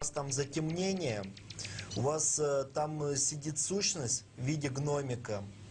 вас там затемнение у вас э, там э, сидит сущность в виде гномика.